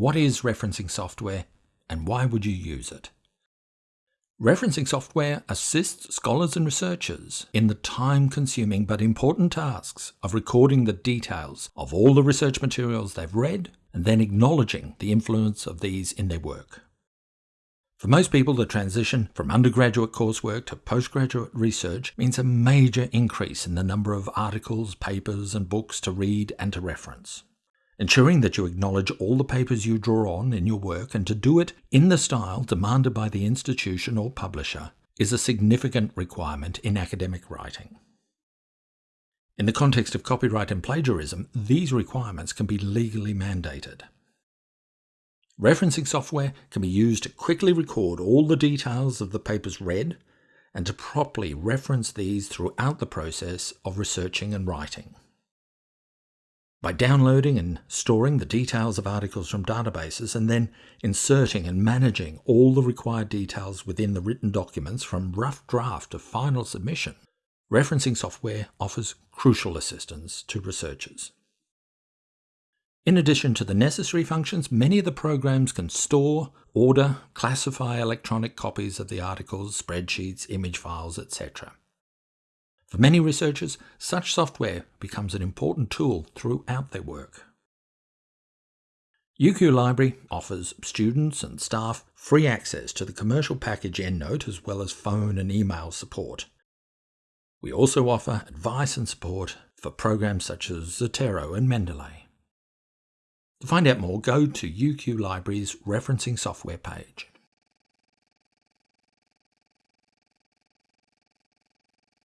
What is referencing software and why would you use it? Referencing software assists scholars and researchers in the time-consuming but important tasks of recording the details of all the research materials they've read and then acknowledging the influence of these in their work. For most people, the transition from undergraduate coursework to postgraduate research means a major increase in the number of articles, papers, and books to read and to reference. Ensuring that you acknowledge all the papers you draw on in your work and to do it in the style demanded by the institution or publisher is a significant requirement in academic writing. In the context of copyright and plagiarism, these requirements can be legally mandated. Referencing software can be used to quickly record all the details of the papers read and to properly reference these throughout the process of researching and writing. By downloading and storing the details of articles from databases and then inserting and managing all the required details within the written documents from rough draft to final submission, referencing software offers crucial assistance to researchers. In addition to the necessary functions, many of the programs can store, order, classify electronic copies of the articles, spreadsheets, image files, etc. For many researchers, such software becomes an important tool throughout their work. UQ Library offers students and staff free access to the commercial package EndNote as well as phone and email support. We also offer advice and support for programs such as Zotero and Mendeley. To find out more, go to UQ Library's referencing software page.